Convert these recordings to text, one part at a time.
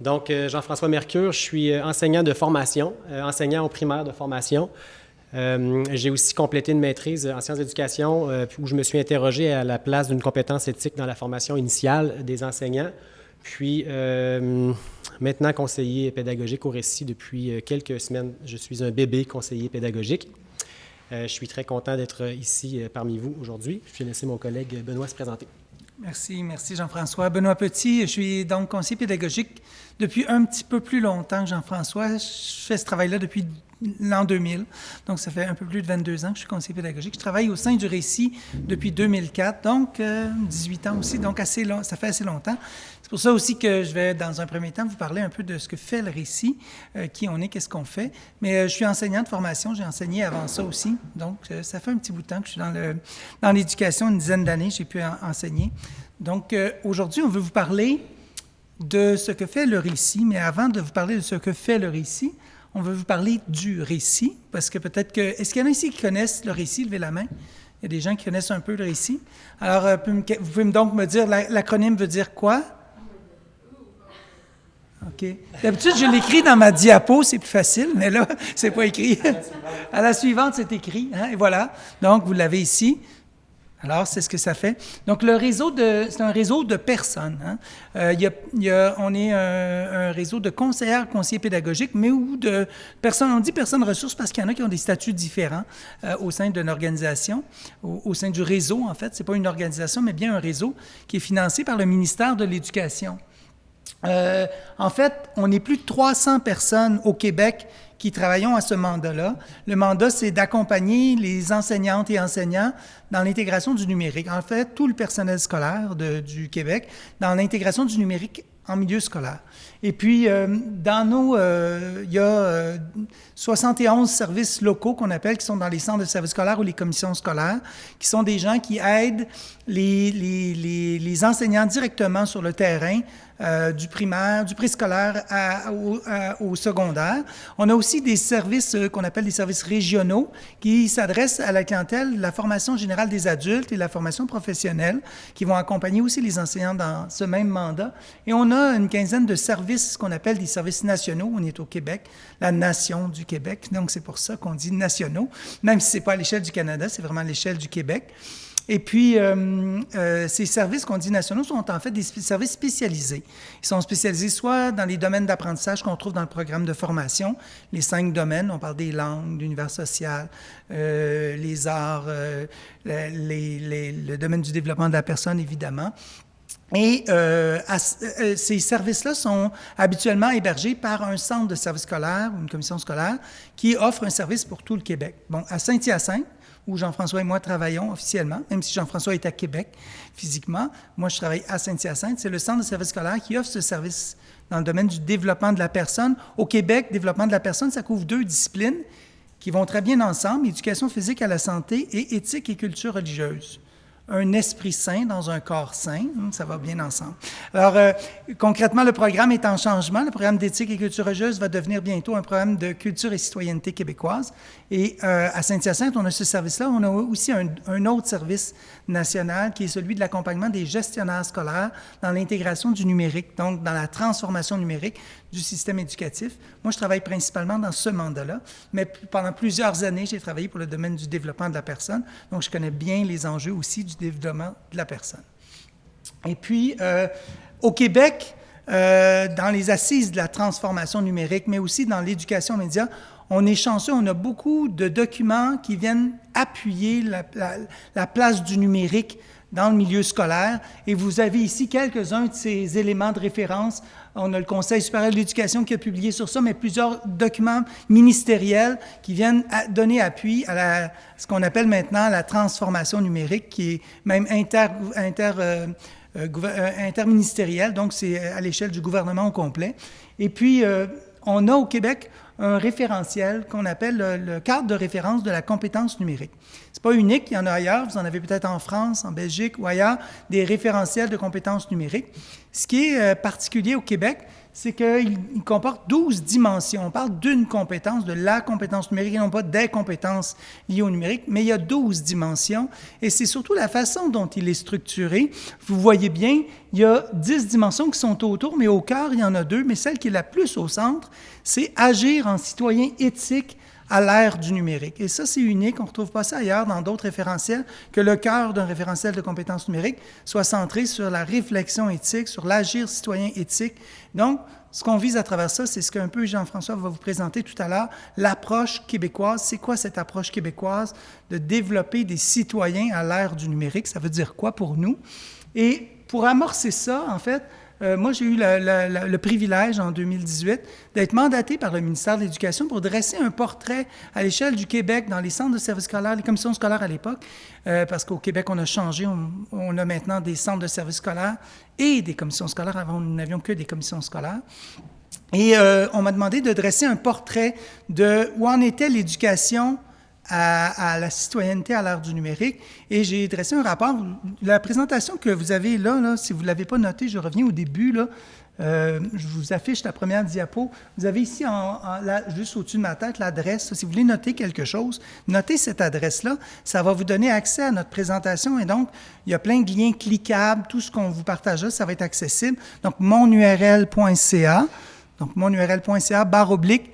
Donc, euh, Jean-François Mercure, je suis euh, enseignant de formation, euh, enseignant au primaire de formation. J'ai aussi complété une maîtrise en sciences d'éducation où je me suis interrogé à la place d'une compétence éthique dans la formation initiale des enseignants. Puis, maintenant conseiller pédagogique au récit depuis quelques semaines. Je suis un bébé conseiller pédagogique. je suis très content d'être ici parmi vous aujourd'hui. Je vais laisser mon collègue Benoît se présenter. Merci, merci Jean-François. Benoît Petit, je suis donc conseiller pédagogique depuis un petit peu plus longtemps que Jean-François. Je fais ce travail-là depuis l'an 2000. Donc, ça fait un peu plus de 22 ans que je suis conseiller pédagogique. Je travaille au sein du Récit depuis 2004, donc 18 euh, ans aussi, donc assez long, ça fait assez longtemps. C'est pour ça aussi que je vais, dans un premier temps, vous parler un peu de ce que fait le Récit, euh, qui on est, qu'est-ce qu'on fait. Mais euh, je suis enseignant de formation, j'ai enseigné avant ça aussi, donc ça fait un petit bout de temps que je suis dans, dans l'éducation, une dizaine d'années, j'ai pu enseigner. Donc, aujourd'hui, on veut vous parler de ce que fait le récit, mais avant de vous parler de ce que fait le récit, on veut vous parler du récit, parce que peut-être que... Est-ce qu'il y en a ici qui connaissent le récit? Levez la main. Il y a des gens qui connaissent un peu le récit. Alors, euh, vous pouvez donc me dire, l'acronyme veut dire quoi? D'habitude, je l'écris dans ma diapo, c'est plus facile, mais là, c'est pas écrit. À la suivante, c'est écrit. Hein, et voilà. Donc, vous l'avez ici. Alors, c'est ce que ça fait. Donc, le réseau, c'est un réseau de personnes. Hein. Euh, on est un, réseau de conseillers, conseillers pédagogiques, mais ou de personnes, on dit personnes ressources parce qu'il y en a qui ont des statuts différents euh, au sein d'une organisation, au, sein du réseau, en fait. Ce n'est pas une organisation, mais bien un réseau qui est financé par le ministère de l'Éducation. Euh, en fait, on est plus de 300 personnes au Québec qui travaillons à ce mandat-là. Le mandat, c'est d'accompagner les enseignantes et enseignants dans l'intégration du numérique. En fait, tout le personnel scolaire du Québec dans l'intégration du numérique en milieu scolaire. Et puis, euh, dans nos, euh, il y a 71 euh, services locaux qu'on appelle, qui sont dans les centres de services scolaires ou les commissions scolaires, qui sont des gens qui aident les enseignants directement sur le terrain euh, du primaire, du préscolaire au, au, secondaire. On a aussi des services euh, qu'on appelle des services régionaux qui s'adressent à la clientèle, la formation générale des adultes et la formation professionnelle, qui vont accompagner aussi les enseignants dans ce même mandat. Et on a une quinzaine de services qu'on appelle des services nationaux. On est au Québec, la nation du Québec, donc c'est pour ça qu'on dit nationaux, même si ce n'est pas à l'échelle du Canada, c'est vraiment à l'échelle du Québec. Et puis, euh, euh, ces services qu'on dit nationaux sont en fait des services spécialisés. Ils sont spécialisés soit dans les domaines d'apprentissage qu'on trouve dans le programme de formation, les cinq domaines, on parle des langues, l'univers social, euh, les arts, le domaine du développement de la personne, évidemment. Et ces services-là sont habituellement hébergés par un centre de service scolaire ou une commission scolaire qui offre un service pour tout le Québec. Bon, à Saint-Hyacinthe, où Jean-François et moi travaillons officiellement, même si Jean-François est à Québec physiquement. Moi, je travaille à Saint-Hyacinthe. C'est le centre de service scolaire qui offre ce service dans le domaine du développement de la personne. Au Québec, développement de la personne, ça couvre deux disciplines qui vont très bien ensemble, éducation physique à la santé et éthique et culture religieuse un esprit sain dans un corps sain. Hum, ça va bien ensemble. Alors, euh, concrètement, le programme est en changement. Le programme d'éthique et culture religieuse va devenir bientôt un programme de culture et citoyenneté québécoise. Et euh, à Saint-Hyacinthe, on a ce service-là. On a aussi un, autre service national qui est celui de l'accompagnement des gestionnaires scolaires dans l'intégration du numérique, donc dans la transformation numérique du système éducatif. Moi, je travaille principalement dans ce mandat-là, mais pendant plusieurs années, j'ai travaillé pour le domaine du développement de la personne, donc je connais bien les enjeux aussi du développement de la personne. Et puis, euh, au Québec, euh, dans les assises de la transformation numérique, mais aussi dans l'éducation média, on est chanceux, on a beaucoup de documents qui viennent appuyer la, la place du numérique dans le milieu scolaire. Et vous avez ici quelques-uns de ces éléments de référence. On a le Conseil supérieur de l'éducation qui a publié sur ça, mais plusieurs documents ministériels qui viennent donner appui à ce qu'on appelle maintenant la transformation numérique, qui est même inter, euh, euh, euh, interministérielle, donc c'est à l'échelle du gouvernement au complet. Et puis, on a au Québec un référentiel qu'on appelle le, cadre de référence de la compétence numérique. Ce n'est pas unique, il y en a ailleurs, vous en avez peut-être en France, en Belgique ou ailleurs, des référentiels de compétences numériques. Ce qui est euh, particulier au Québec, c'est qu'il comporte 12 dimensions. On parle d'une compétence, de la compétence numérique et non pas des compétences liées au numérique, mais il y a 12 dimensions et c'est surtout la façon dont il est structuré. Vous voyez bien, il y a 10 dimensions qui sont autour, mais au cœur, il y en a deux, mais celle qui est la plus au centre, c'est agir en citoyen éthique à l'ère du numérique. Et ça, c'est unique. On ne retrouve pas ça ailleurs dans d'autres référentiels, que le cœur d'un référentiel de compétences numériques soit centré sur la réflexion éthique, sur l'agir citoyen éthique. Donc, ce qu'on vise à travers ça, c'est ce qu'un peu Jean-François va vous présenter tout à l'heure, l'approche québécoise. C'est quoi cette approche québécoise de développer des citoyens à l'ère du numérique? Ça veut dire quoi pour nous? Et pour amorcer ça, en fait, euh, moi, j'ai eu le privilège en 2018 d'être mandaté par le ministère de l'Éducation pour dresser un portrait à l'échelle du Québec dans les centres de services scolaires, les commissions scolaires à l'époque, euh, parce qu'au Québec, on a changé, on, a maintenant des centres de services scolaires et des commissions scolaires. Avant, nous n'avions que des commissions scolaires. Et euh, on m'a demandé de dresser un portrait de où en était l'éducation à, la citoyenneté à l'ère du numérique. Et j'ai dressé un rapport. La présentation que vous avez là, si vous ne l'avez pas noté, je reviens au début. Euh, je vous affiche la première diapo. Vous avez ici, juste au-dessus de ma tête, l'adresse. Si vous voulez noter quelque chose, notez cette adresse-là. Ça va vous donner accès à notre présentation. Et donc, il y a plein de liens cliquables. Tout ce qu'on vous partage ça va être accessible. Donc, monurl.ca. Donc, monurl.ca, barre oblique,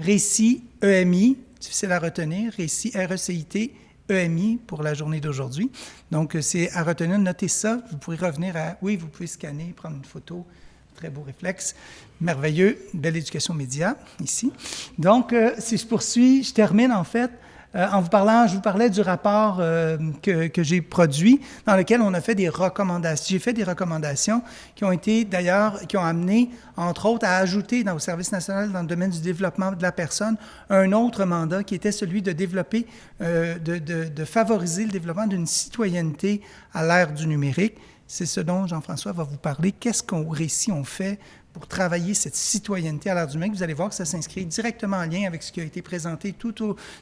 récit EMI, difficile à retenir, récit RECIT, EMI pour la journée d'aujourd'hui. Donc, euh, c'est à retenir, notez ça. Vous pourrez revenir à, oui, vous pouvez scanner, prendre une photo. Très beau réflexe. Merveilleux. Belle éducation média, ici. Donc, euh, si je poursuis, je termine en fait euh, en vous parlant, je vous parlais du rapport euh, que, j'ai produit, dans lequel on a fait des recommandations. J'ai fait des recommandations qui ont été d'ailleurs, qui ont amené, entre autres, à ajouter dans le service national dans le domaine du développement de la personne un autre mandat qui était celui de développer, euh, de, de, de favoriser le développement d'une citoyenneté à l'ère du numérique. C'est ce dont Jean-François va vous parler. Qu'est-ce qu'on récit on fait pour travailler cette citoyenneté à l'ère du numérique, vous allez voir que ça s'inscrit directement en lien avec ce qui a été présenté tout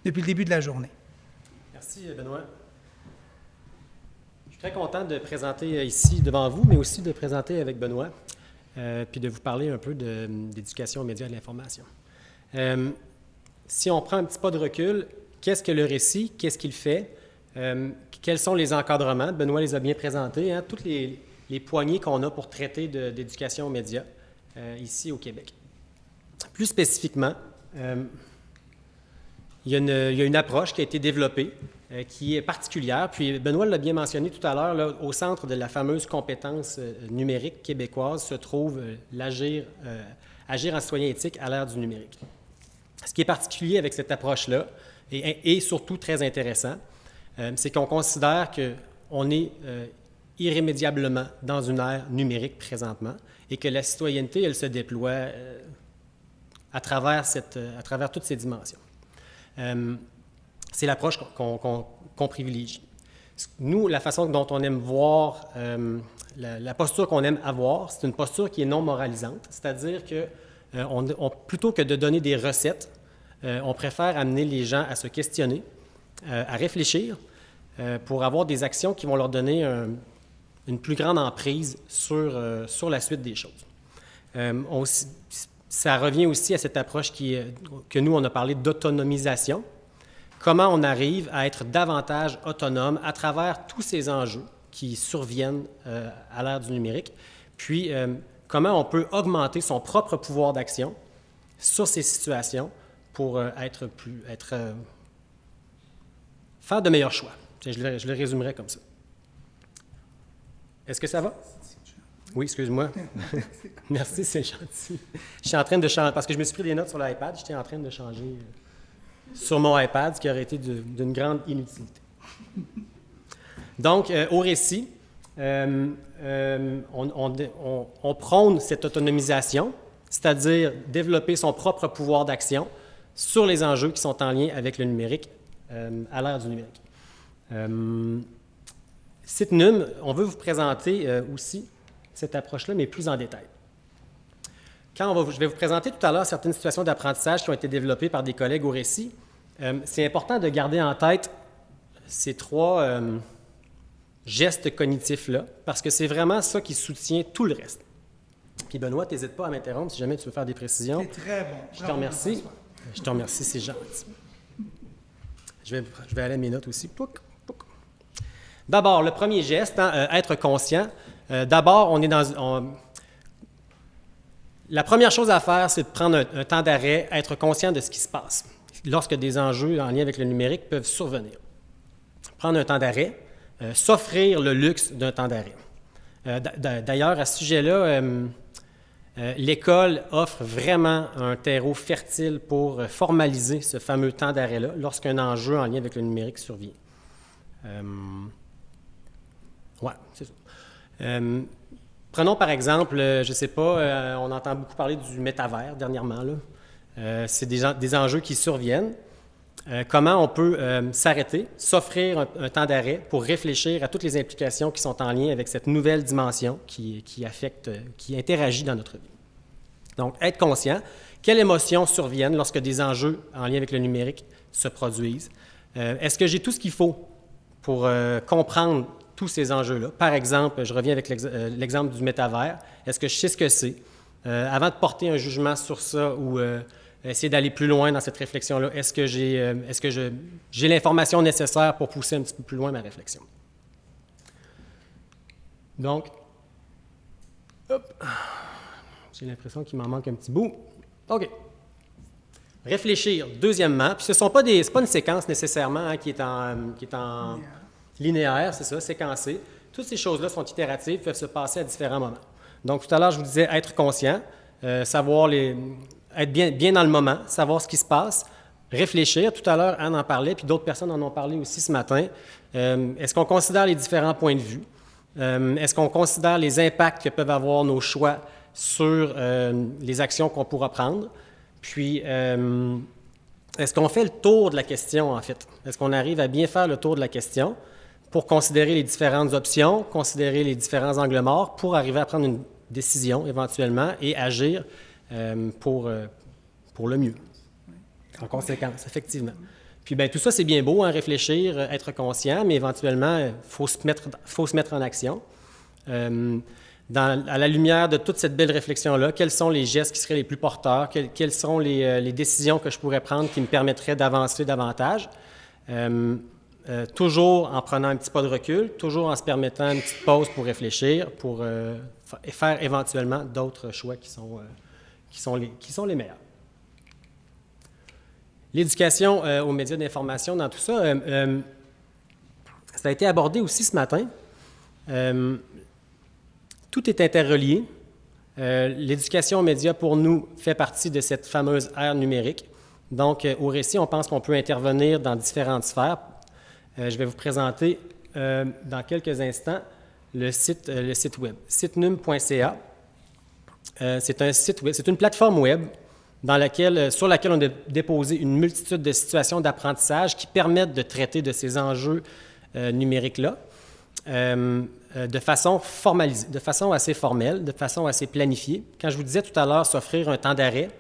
depuis le début de la journée. Merci, Benoît. Je suis très content de présenter euh, ici devant vous, mais aussi de présenter avec Benoît, euh, puis de vous parler un peu d'éducation aux médias et de l'information. Euh, si on prend un petit pas de recul, qu'est-ce que le récit? Qu'est-ce qu'il fait? quels sont les encadrements? Benoît les a bien présentés, hein? toutes les, les poignées qu'on a pour traiter d'éducation aux médias. Euh, ici au Québec. Plus spécifiquement, euh, il, y a une, approche qui a été développée euh, qui est particulière. Puis Benoît l'a bien mentionné tout à l'heure, au centre de la fameuse compétence numérique québécoise se trouve l'agir agir en citoyen éthique à l'ère du numérique. Ce qui est particulier avec cette approche-là, et, et, surtout très intéressant, c'est qu'on considère qu'on est irrémédiablement dans une ère numérique présentement et que la citoyenneté, elle se déploie euh, à, travers cette, euh, à travers toutes ces dimensions. Euh, c'est l'approche qu'on privilégie. Nous, la façon dont on aime voir, la, posture qu'on aime avoir, c'est une posture qui est non moralisante, c'est-à-dire que on, plutôt que de donner des recettes, on préfère amener les gens à se questionner, à réfléchir, pour avoir des actions qui vont leur donner un, une plus grande emprise sur, euh, sur la suite des choses. Euh, ça revient aussi à cette approche que nous, on a parlé d'autonomisation. Comment on arrive à être davantage autonome à travers tous ces enjeux qui surviennent euh, à l'ère du numérique, puis comment on peut augmenter son propre pouvoir d'action sur ces situations pour être plus, être, faire de meilleurs choix? Je le résumerai comme ça. Est-ce que ça va? Oui, excuse-moi. Merci, c'est gentil. Je suis en train de changer, parce que je me suis pris des notes sur l'iPad, j'étais en train de changer euh, sur mon iPad, ce qui aurait été d'une grande inutilité. Donc, euh, au récit, euh, on, prône cette autonomisation, c'est-à-dire développer son propre pouvoir d'action sur les enjeux qui sont en lien avec le numérique à l'ère du numérique. Citnum, on veut vous présenter euh, aussi cette approche-là, mais plus en détail. Quand je vais vous présenter tout à l'heure certaines situations d'apprentissage qui ont été développées par des collègues au récit, euh, c'est important de garder en tête ces trois euh, gestes cognitifs-là, parce que c'est vraiment ça qui soutient tout le reste. Puis Benoît, n'hésite pas à m'interrompre si jamais tu veux faire des précisions. C'est très bon. Je te remercie. Je te remercie, c'est gentil. Je vais, je vais aller à mes notes aussi. D'abord, le premier geste, hein, euh, être conscient. Euh, d'abord, on est dans. La première chose à faire, c'est de prendre un, temps d'arrêt, être conscient de ce qui se passe lorsque des enjeux en lien avec le numérique peuvent survenir. Prendre un temps d'arrêt, euh, s'offrir le luxe d'un temps d'arrêt. D'ailleurs, à ce sujet-là, l'école offre vraiment un terreau fertile pour formaliser ce fameux temps d'arrêt-là lorsqu'un enjeu en lien avec le numérique survient. Oui, c'est ça. Euh, prenons par exemple, euh, je ne sais pas, euh, on entend beaucoup parler du métavers dernièrement. c'est des, enjeux qui surviennent. comment on peut s'arrêter, s'offrir un, temps d'arrêt pour réfléchir à toutes les implications qui sont en lien avec cette nouvelle dimension qui, qui affecte, qui interagit dans notre vie. Donc, être conscient, quelles émotions surviennent lorsque des enjeux en lien avec le numérique se produisent? Est-ce que j'ai tout ce qu'il faut pour comprendre tous ces enjeux-là. Par exemple, je reviens avec euh, l'exemple du métavers. Est-ce que je sais ce que c'est? Euh, avant de porter un jugement sur ça ou euh, essayer d'aller plus loin dans cette réflexion-là, est-ce que j'ai j'ai l'information nécessaire pour pousser un petit peu plus loin ma réflexion? Donc, j'ai l'impression qu'il m'en manque un petit bout. OK. Réfléchir, deuxièmement, puis ce ne sont pas des, pas une séquence nécessairement hein, qui est en, qui est en linéaire, c'est ça, séquencé. Toutes ces choses-là sont itératives, peuvent se passer à différents moments. Donc, tout à l'heure, je vous disais être conscient, euh, savoir être bien, bien dans le moment, savoir ce qui se passe, réfléchir. Tout à l'heure, Anne en parlait, puis d'autres personnes en ont parlé aussi ce matin. Euh, est-ce qu'on considère les différents points de vue? Euh, est-ce qu'on considère les impacts que peuvent avoir nos choix sur les actions qu'on pourra prendre? Puis, est-ce qu'on fait le tour de la question, en fait? Est-ce qu'on arrive à bien faire le tour de la question? Pour considérer les différentes options, considérer les différents angles morts, pour arriver à prendre une décision éventuellement et agir euh, pour, euh, pour le mieux. En conséquence, effectivement. Puis bien, tout ça, c'est bien beau, hein, réfléchir, euh, être conscient, mais éventuellement, il faut, se mettre, faut se mettre en action. À la lumière de toute cette belle réflexion-là, quels sont les gestes qui seraient les plus porteurs, quelles, sont les, les, décisions que je pourrais prendre qui me permettraient d'avancer davantage? Toujours en prenant un petit pas de recul, toujours en se permettant une petite pause pour réfléchir, pour euh, faire éventuellement d'autres choix qui sont, euh, qui, sont les, qui sont les meilleurs. L'éducation aux médias d'information dans tout ça, ça a été abordé aussi ce matin. tout est interrelié. L'éducation aux médias, pour nous, fait partie de cette fameuse ère numérique. Donc, au récit, on pense qu'on peut intervenir dans différentes sphères euh, je vais vous présenter euh, dans quelques instants le site, euh, le site web, sitenum.ca. c'est un site web, c'est une plateforme web dans laquelle, sur laquelle on a déposé une multitude de situations d'apprentissage qui permettent de traiter de ces enjeux numériques-là de façon formalisée, de façon assez formelle, de façon assez planifiée. Quand je vous disais tout à l'heure s'offrir un temps d'arrêt,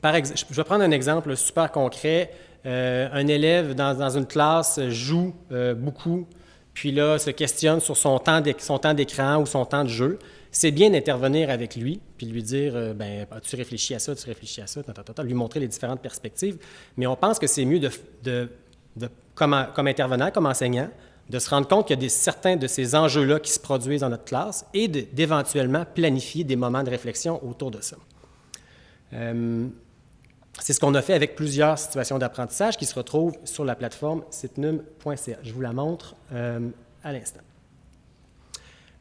par je vais prendre un exemple super concret. Euh, un élève dans, une classe joue euh, beaucoup, puis là se questionne sur son temps d'écran ou son temps de jeu, c'est bien d'intervenir avec lui, puis lui dire euh, ben, tu réfléchis à ça, tu réfléchis à ça, lui montrer les différentes perspectives. Mais on pense que c'est mieux, comme, intervenant, comme enseignant, de se rendre compte qu'il y a certains de ces enjeux-là qui se produisent dans notre classe et d'éventuellement planifier des moments de réflexion autour de ça. C'est ce qu'on a fait avec plusieurs situations d'apprentissage qui se retrouvent sur la plateforme sitnum.ca. Je vous la montre euh, à l'instant.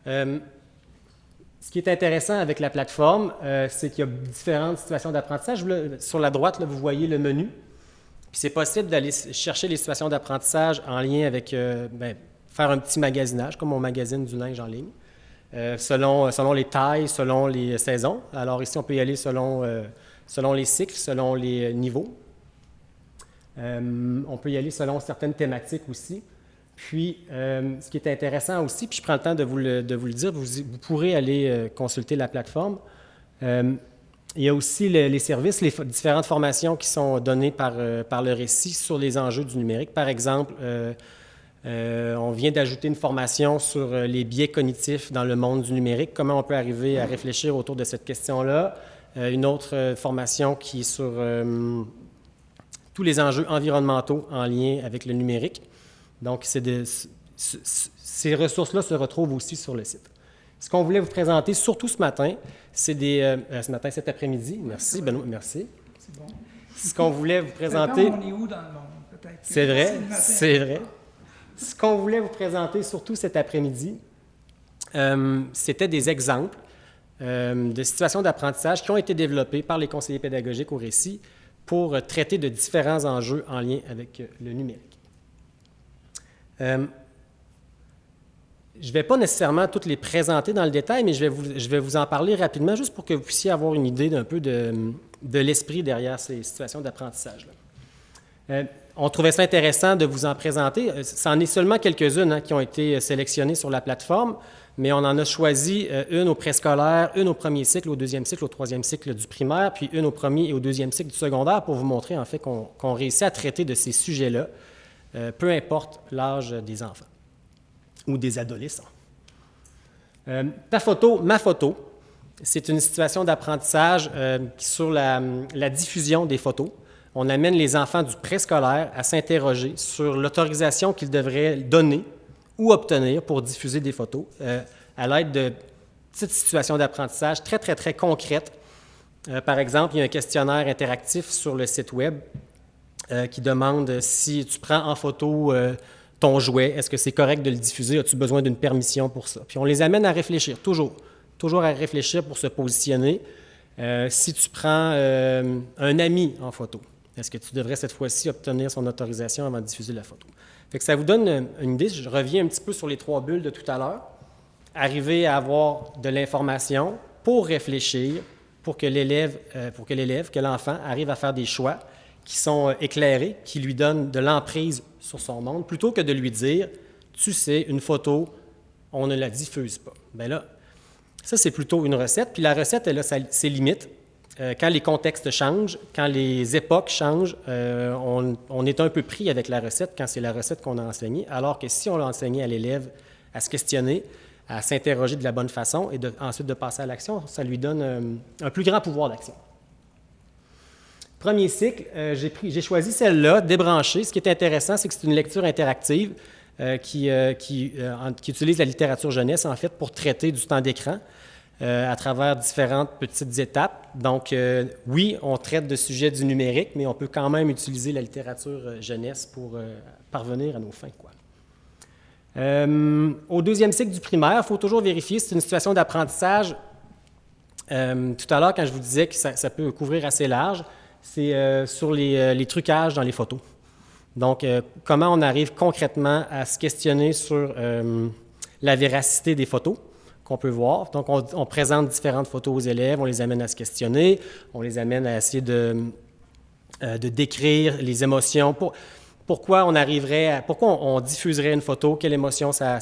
Euh, ce qui est intéressant avec la plateforme, euh, c'est qu'il y a différentes situations d'apprentissage. Sur la droite, vous voyez le menu. C'est possible d'aller chercher les situations d'apprentissage en lien avec, ben, faire un petit magasinage, comme on magazine du linge en ligne, selon, selon les tailles, selon les saisons. Alors ici, on peut y aller selon selon les cycles, selon les niveaux. Euh, on peut y aller selon certaines thématiques aussi. Puis, euh, ce qui est intéressant aussi, puis je prends le temps de vous le, dire, vous, pourrez aller euh, consulter la plateforme. il y a aussi les services, les différentes formations qui sont données par, par le récit sur les enjeux du numérique. Par exemple, on vient d'ajouter une formation sur les biais cognitifs dans le monde du numérique, comment on peut arriver à réfléchir autour de cette question-là? Une autre formation qui est sur tous les enjeux environnementaux en lien avec le numérique. Donc, ces ressources-là se retrouvent aussi sur le site. Ce qu'on voulait vous présenter, surtout ce matin, c'est des... Euh, ce matin, cet après-midi. Merci, Benoît, merci. C'est bon. Ce qu'on voulait vous présenter... on est où dans le monde, peut-être? C'est vrai, c'est vrai. Ce qu'on voulait vous présenter, surtout cet après-midi, euh, c'était des exemples euh, de situations d'apprentissage qui ont été développées par les conseillers pédagogiques au récit pour traiter de différents enjeux en lien avec le numérique. Je ne vais pas nécessairement toutes les présenter dans le détail, mais je vais, vous, en parler rapidement, juste pour que vous puissiez avoir une idée d'un peu de, l'esprit derrière ces situations d'apprentissage. Euh, on trouvait ça intéressant de vous en présenter. Euh, c'en est seulement quelques-unes hein, qui ont été sélectionnées sur la plateforme, mais on en a choisi euh, une au préscolaire, une au premier cycle, au deuxième cycle, au troisième cycle du primaire, puis une au premier et au deuxième cycle du secondaire pour vous montrer en fait qu'on réussit à traiter de ces sujets-là, peu importe l'âge des enfants ou des adolescents. Euh, photo, ma photo, c'est une situation d'apprentissage euh, sur la, diffusion des photos. On amène les enfants du préscolaire à s'interroger sur l'autorisation qu'ils devraient donner ou obtenir pour diffuser des photos euh, à l'aide de petites situations d'apprentissage très, très, très concrètes. par exemple, il y a un questionnaire interactif sur le site Web qui demande si tu prends en photo ton jouet, est-ce que c'est correct de le diffuser? As-tu besoin d'une permission pour ça? Puis on les amène à réfléchir, toujours. Toujours à réfléchir pour se positionner. Euh, si tu prends euh, un ami en photo, est-ce que tu devrais cette fois-ci obtenir son autorisation avant de diffuser la photo? Fait que ça vous donne une idée. Je reviens un petit peu sur les trois bulles de tout à l'heure. Arriver à avoir de l'information pour réfléchir, pour que l'élève, euh, pour que l'élève, que l'enfant arrive à faire des choix qui sont éclairés, qui lui donnent de l'emprise sur son monde, plutôt que de lui dire, tu sais, une photo, on ne la diffuse pas. Bien là, ça, c'est plutôt une recette. Puis la recette, elle a ses limites. Euh, quand les contextes changent, quand les époques changent, euh, on, est un peu pris avec la recette quand c'est la recette qu'on a enseignée, alors que si on l'a enseignée à l'élève à se questionner, à s'interroger de la bonne façon et ensuite de passer à l'action, ça lui donne euh, un plus grand pouvoir d'action. Premier cycle, j'ai choisi celle-là, débranchée. Ce qui est intéressant, c'est que c'est une lecture interactive qui, qui, utilise la littérature jeunesse, en fait, pour traiter du temps d'écran à travers différentes petites étapes. Donc, oui, on traite de sujets du numérique, mais on peut quand même utiliser la littérature jeunesse pour parvenir à nos fins. Au deuxième cycle du primaire, il faut toujours vérifier, c'est une situation d'apprentissage. tout à l'heure, quand je vous disais que ça peut couvrir assez large, c'est euh, sur euh, les, trucages dans les photos. Donc, euh, comment on arrive concrètement à se questionner sur la véracité des photos? Qu'on peut voir. Donc, on, présente différentes photos aux élèves, on les amène à se questionner, on les amène à essayer de, de décrire les émotions. pourquoi on arriverait pourquoi on, diffuserait une photo, quelle émotion ça,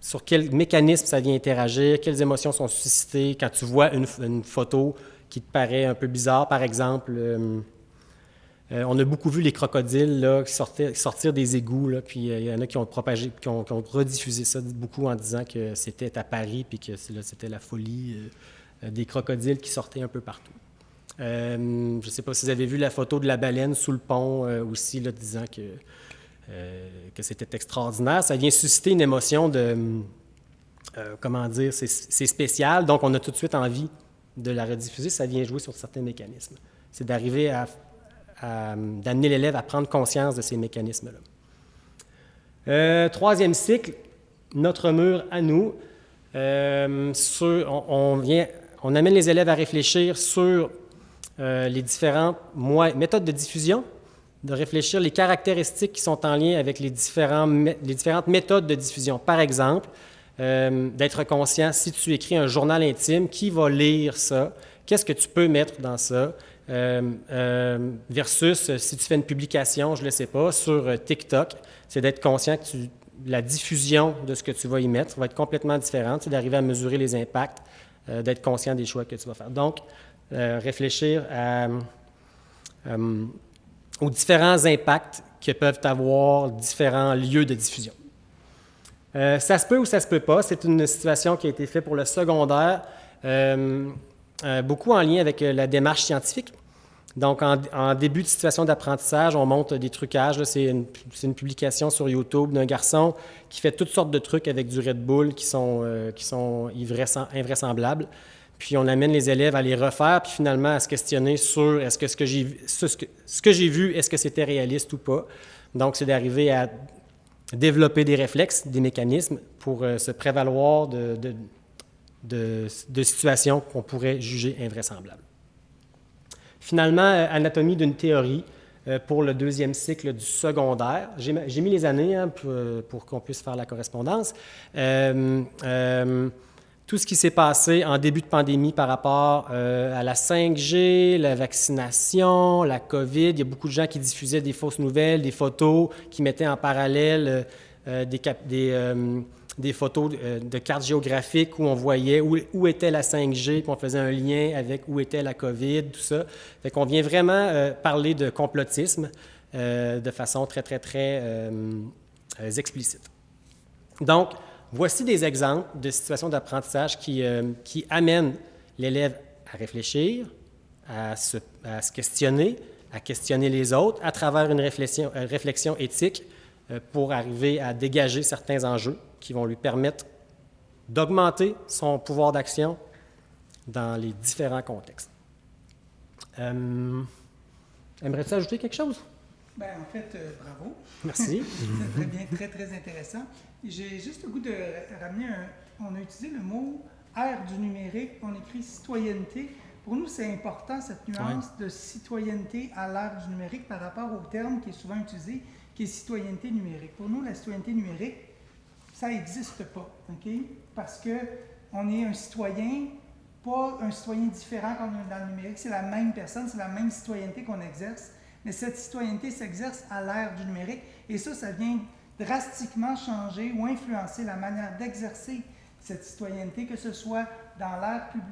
sur quel mécanisme ça vient interagir, quelles émotions sont suscitées quand tu vois une, une photo qui te paraît un peu bizarre. Par exemple, euh, euh, on a beaucoup vu les crocodiles sortir des égouts, puis euh, il y en a qui ont propagé, qui ont, rediffusé ça beaucoup en disant que c'était à Paris, puis que c'était la folie des crocodiles qui sortaient un peu partout. je ne sais pas si vous avez vu la photo de la baleine sous le pont aussi, disant que, que c'était extraordinaire. Ça vient susciter une émotion de, comment dire, c'est spécial, donc on a tout de suite envie de la rediffuser, ça vient jouer sur certains mécanismes. C'est d'arriver à, d'amener l'élève à prendre conscience de ces mécanismes-là. Euh, troisième cycle, notre mur à nous. Euh, on, amène les élèves à réfléchir sur euh, les différentes méthodes de diffusion, de réfléchir les caractéristiques qui sont en lien avec les, différentes méthodes de diffusion. Par exemple, euh, d'être conscient, si tu écris un journal intime, qui va lire ça? Qu'est-ce que tu peux mettre dans ça? Euh, euh, versus si tu fais une publication, je ne le sais pas, sur TikTok, c'est d'être conscient que la diffusion de ce que tu vas y mettre va être complètement différente, c'est d'arriver à mesurer les impacts, d'être conscient des choix que tu vas faire. Donc, réfléchir aux différents impacts que peuvent avoir différents lieux de diffusion. Euh, ça se peut ou ça se peut pas. C'est une situation qui a été faite pour le secondaire, euh, euh, beaucoup en lien avec la démarche scientifique. Donc, en, début de situation d'apprentissage, on monte des trucages. C'est une, publication sur YouTube d'un garçon qui fait toutes sortes de trucs avec du Red Bull qui sont, qui sont invraisemblables. Puis on amène les élèves à les refaire, puis finalement à se questionner sur est-ce que ce que j'ai vu, est-ce que c'était réaliste ou pas. Donc, c'est d'arriver à développer des réflexes, des mécanismes pour euh, se prévaloir de, situations qu'on pourrait juger invraisemblables. Finalement, euh, anatomie d'une théorie euh, pour le deuxième cycle du secondaire. J'ai mis les années hein, pour, qu'on puisse faire la correspondance tout ce qui s'est passé en début de pandémie par rapport euh, à la 5G, la vaccination, la COVID. Il y a beaucoup de gens qui diffusaient des fausses nouvelles, des photos, qui mettaient en parallèle euh, euh, des, des, des, photos de cartes géographiques où on voyait où, était la 5G, puis on faisait un lien avec où était la COVID, tout ça. Fait qu'on vient vraiment parler de complotisme de façon très, très, très explicite. Donc, Voici des exemples de situations d'apprentissage qui, euh, qui, amènent l'élève à réfléchir, à se, questionner, à questionner les autres à travers une réflexion, euh, réflexion éthique euh, pour arriver à dégager certains enjeux qui vont lui permettre d'augmenter son pouvoir d'action dans les différents contextes. Aimerais-tu ajouter quelque chose? Bien, en fait, bravo. Merci. très bien, très, très intéressant. J'ai juste le goût de ramener un. On a utilisé le mot ère du numérique, on écrit citoyenneté. Pour nous, c'est important cette nuance de citoyenneté à l'ère du numérique par rapport au terme qui est souvent utilisé, qui est citoyenneté numérique. Pour nous, la citoyenneté numérique, ça n'existe pas, OK? Parce que on est un citoyen, pas un citoyen différent quand on est dans le numérique, c'est la même personne, c'est la même citoyenneté qu'on exerce, mais cette citoyenneté s'exerce à l'ère du numérique, et ça, ça vient drastiquement changer ou influencer la manière d'exercer cette citoyenneté, que ce soit dans,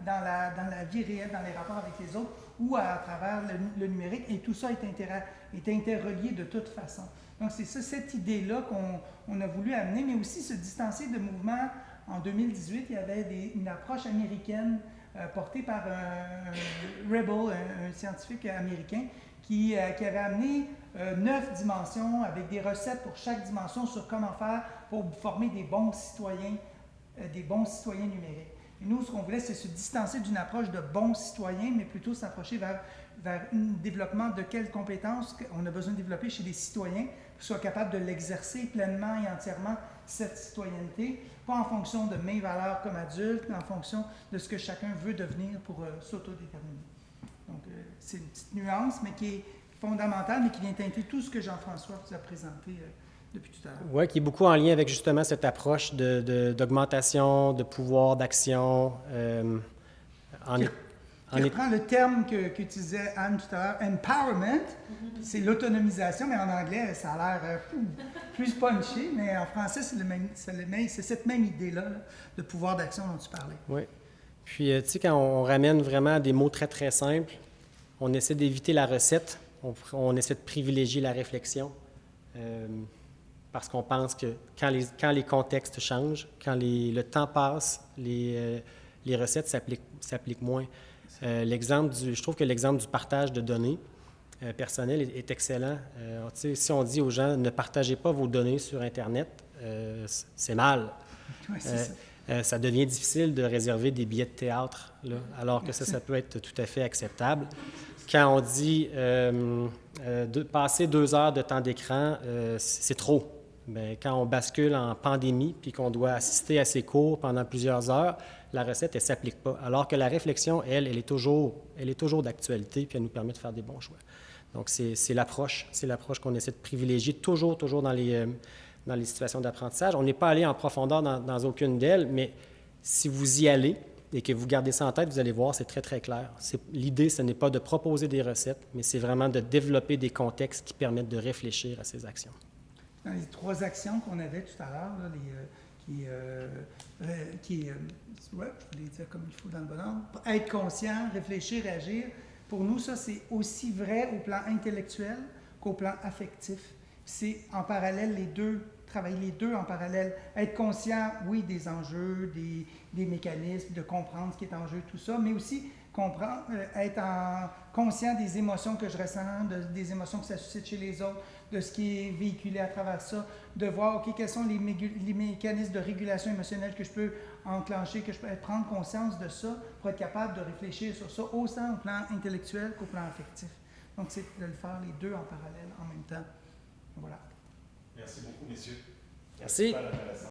dans, la, dans la vie réelle, dans les rapports avec les autres ou à, travers le, numérique. Et tout ça est, est interrelié de toute façon. Donc, c'est ça, cette idée-là qu'on a voulu amener, mais aussi se distancer de mouvements. En 2018, il y avait une approche américaine euh, portée par un, Rebel, un, scientifique américain, qui, euh, qui avait amené euh, neuf dimensions avec des recettes pour chaque dimension sur comment faire pour former des bons citoyens, des bons citoyens numériques. Et nous, ce qu'on voulait, c'est se distancer d'une approche de bons citoyens, mais plutôt s'approcher vers, un développement de quelles compétences on a besoin de développer chez les citoyens pour qu'ils soient capables de l'exercer pleinement et entièrement, cette citoyenneté, pas en fonction de mes valeurs comme adulte, mais en fonction de ce que chacun veut devenir pour euh, s'autodéterminer. Donc, c'est une petite nuance, mais qui est fondamentale, mais qui vient teinter tout ce que Jean-François vous a présenté euh, depuis tout à l'heure. Oui, qui est beaucoup en lien avec justement cette approche d'augmentation de, de, pouvoir d'action. Euh, en, qui, reprend le terme qu'utilisait Anne tout à l'heure, empowerment, c'est l'autonomisation, mais en anglais, ça a l'air euh, plus punchy, mais en français, c'est cette même idée-là de pouvoir d'action dont tu parlais. Oui. Puis, tu sais, quand on ramène vraiment des mots très, très simples, on essaie d'éviter la recette on, essaie de privilégier la réflexion euh, parce qu'on pense que quand les, quand les contextes changent, quand le temps passe, les, euh, les recettes s'appliquent moins. Euh, l'exemple du, je trouve que l'exemple du partage de données personnelles est, excellent. si on dit aux gens ne partagez pas vos données sur Internet, c'est mal. ça. ça. devient difficile de réserver des billets de théâtre, là, alors que ça, ça peut être tout à fait acceptable quand on dit euh, euh, passer deux heures de temps d'écran, euh, c'est trop. Mais quand on bascule en pandémie puis qu'on doit assister à ces cours pendant plusieurs heures, la recette, elle ne s'applique pas. Alors que la réflexion, elle, elle est toujours, elle est toujours d'actualité puis elle nous permet de faire des bons choix. Donc, c'est l'approche, c'est l'approche qu'on essaie de privilégier toujours, toujours dans les, dans les situations d'apprentissage. On n'est pas allé en profondeur dans aucune d'elles, mais si vous y allez, et que vous gardez ça en tête, vous allez voir, c'est très, très clair. L'idée, ce n'est pas de proposer des recettes, mais c'est vraiment de développer des contextes qui permettent de réfléchir à ces actions. Dans les trois actions qu'on avait tout à l'heure, euh, qui, euh, euh, qui ouais, je voulais dire comme il faut dans le bon ordre, être conscient, réfléchir, agir, pour nous, ça, c'est aussi vrai au plan intellectuel qu'au plan affectif. C'est en parallèle les deux travailler les deux en parallèle. Être conscient, oui, des enjeux, des, mécanismes, de comprendre ce qui est en jeu, tout ça, mais aussi comprendre, euh, être en, conscient des émotions que je ressens, de- des émotions que ça suscite chez les autres, de ce qui est véhiculé à travers ça, de voir, OK, quels sont les, mécanismes de régulation émotionnelle que je peux enclencher, que je peux prendre conscience de ça pour être capable de réfléchir sur ça, autant au plan intellectuel qu'au plan affectif. Donc, c'est de le faire les deux en parallèle, en même temps. Voilà. Merci beaucoup, messieurs. Merci. Super intéressant.